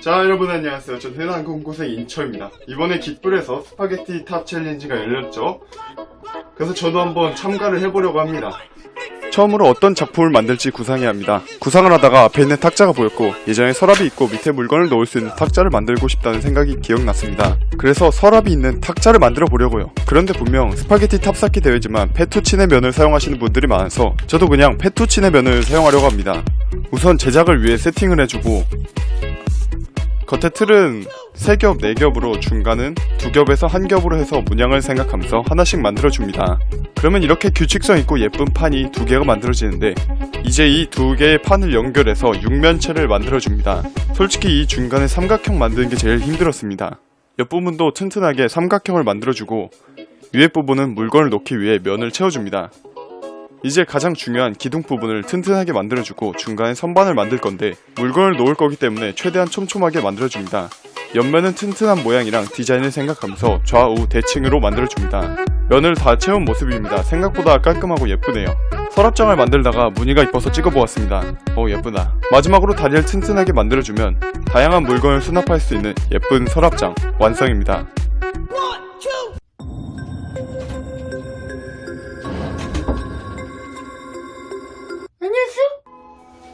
자 여러분 안녕하세요. 전 해남공고생 인처입니다. 이번에 깃불에서 스파게티 탑 challenge가 열렸죠? 그래서 저도 한번 참가를 해보려고 합니다. 처음으로 어떤 작품을 만들지 구상해야 합니다. 구상을 하다가 앞에 있는 탁자가 보였고 예전에 서랍이 있고 밑에 물건을 넣을 수 있는 탁자를 만들고 싶다는 생각이 기억났습니다. 그래서 서랍이 있는 탁자를 만들어 보려고요. 그런데 분명 스파게티 탑쌓기 대회지만 페투치네 면을 사용하시는 분들이 많아서 저도 그냥 페투치네 면을 사용하려고 합니다. 우선 제작을 위해 세팅을 해주고 겉에 틀은 3겹, 4겹으로 중간은 2겹에서 1겹으로 해서 문양을 생각하면서 하나씩 만들어줍니다. 그러면 이렇게 규칙성 있고 예쁜 판이 두 개가 만들어지는데 이제 이 두 개의 판을 연결해서 육면체를 만들어줍니다. 솔직히 이 중간에 삼각형 만드는 게 제일 힘들었습니다. 옆부분도 튼튼하게 삼각형을 만들어주고 위에 부분은 물건을 놓기 위해 면을 채워줍니다. 이제 가장 중요한 기둥 부분을 튼튼하게 만들어주고 중간에 선반을 만들 건데 물건을 놓을 거기 때문에 최대한 촘촘하게 만들어줍니다. 옆면은 튼튼한 모양이랑 디자인을 생각하면서 좌우 대칭으로 만들어줍니다. 면을 다 채운 모습입니다. 생각보다 깔끔하고 예쁘네요. 서랍장을 만들다가 무늬가 이뻐서 찍어보았습니다. 오 예쁘다. 마지막으로 다리를 튼튼하게 만들어주면 다양한 물건을 수납할 수 있는 예쁜 서랍장 완성입니다.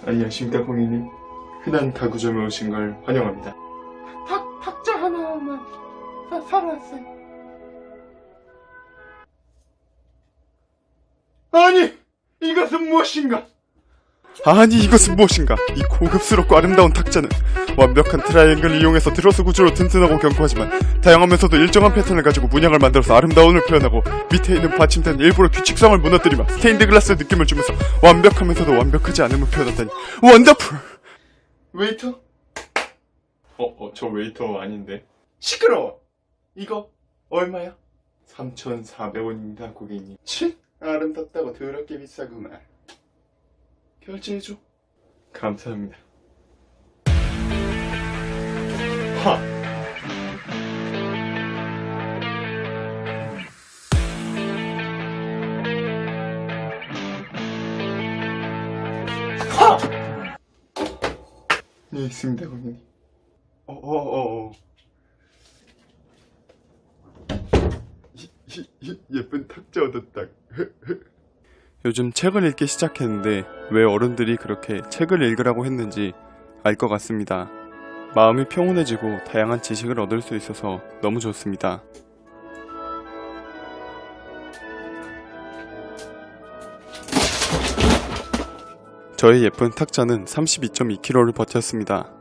안녕하십니까 고객님. 흔한 가구점에 오신 걸 환영합니다. 탁, 탁자 하나만 사, 왔어요. 아니 이것은 무엇인가? 아니 이것은 무엇인가? 이 고급스럽고 아름다운 탁자는 완벽한 트라이앵글을 이용해서 트러스 구조로 튼튼하고 견고하지만 다양하면서도 일정한 패턴을 가지고 문양을 만들어서 아름다움을 표현하고 밑에 있는 받침대는 일부러 규칙성을 무너뜨리며 스테인드 글라스 느낌을 주면서 완벽하면서도 완벽하지 않음을 표현한다니 wonderful! 웨이터? 어, 어, 저 웨이터 아닌데. 시끄러워! 이거 얼마야? 3,400원입니다, 고객님. 치? 아름답다고 더럽게 비싸구만. 결제해줘. 감사합니다. 하! 하! 네, 있습니다, 고객님. 어, 어, 어, 어. 예쁜 탁자 얻었다. 요즘 책을 읽기 시작했는데 왜 어른들이 그렇게 책을 읽으라고 했는지 알 것 같습니다. 마음이 평온해지고 다양한 지식을 얻을 수 있어서 너무 좋습니다. 저의 예쁜 탁자는 32.2kg를 버텼습니다.